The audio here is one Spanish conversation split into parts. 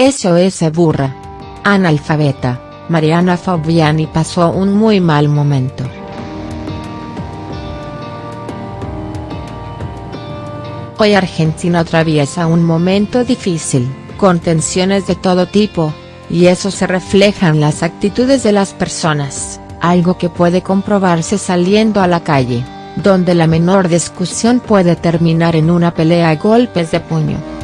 SOS Burra. Analfabeta, Mariana Fabiani pasó un muy mal momento. Hoy Argentina atraviesa un momento difícil, con tensiones de todo tipo, y eso se refleja en las actitudes de las personas, algo que puede comprobarse saliendo a la calle, donde la menor discusión puede terminar en una pelea a golpes de puño.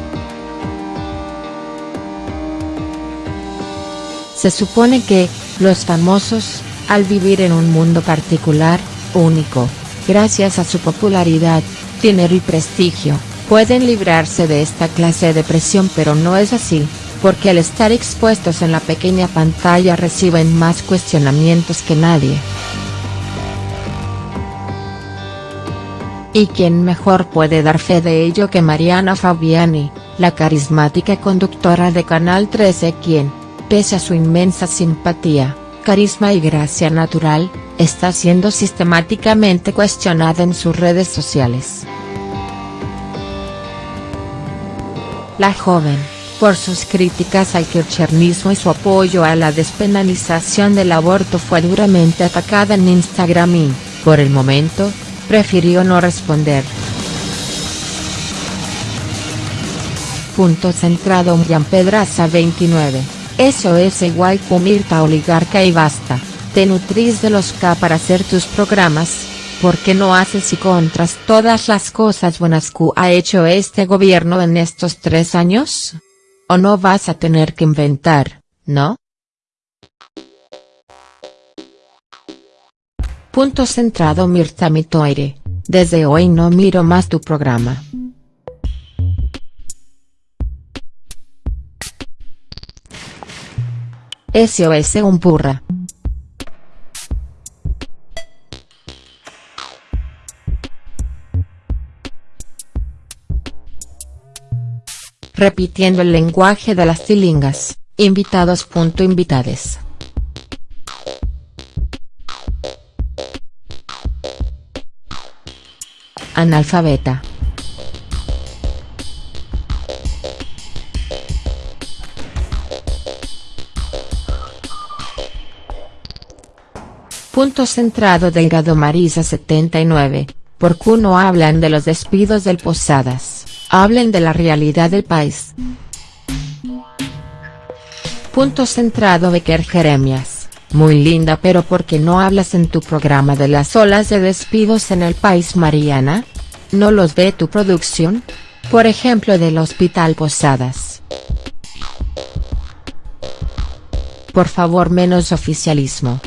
Se supone que, los famosos, al vivir en un mundo particular, único, gracias a su popularidad, dinero y prestigio, pueden librarse de esta clase de presión pero no es así, porque al estar expuestos en la pequeña pantalla reciben más cuestionamientos que nadie. ¿Y quién mejor puede dar fe de ello que Mariana Fabiani, la carismática conductora de Canal 13 quien, pese a su inmensa simpatía, carisma y gracia natural, está siendo sistemáticamente cuestionada en sus redes sociales. La joven, por sus críticas al kirchnerismo y su apoyo a la despenalización del aborto fue duramente atacada en Instagram y, por el momento, prefirió no responder. Punto centrado Jan Pedraza 29, eso es igual Mirta oligarca y basta, te nutrís de los K para hacer tus programas, ¿por qué no haces y contras todas las cosas buenas que ha hecho este gobierno en estos tres años? O no vas a tener que inventar, ¿no? Punto centrado Mirta Mitoire, desde hoy no miro más tu programa. SOS un burra. repitiendo el lenguaje de las tilingas, invitados. Invitades. Analfabeta. Punto centrado Delgado Marisa 79, ¿por qué no hablan de los despidos del Posadas? Hablen de la realidad del país. Punto centrado Becker Jeremias, muy linda pero ¿por qué no hablas en tu programa de las olas de despidos en el país Mariana? ¿No los ve tu producción? Por ejemplo del Hospital Posadas. Por favor menos oficialismo.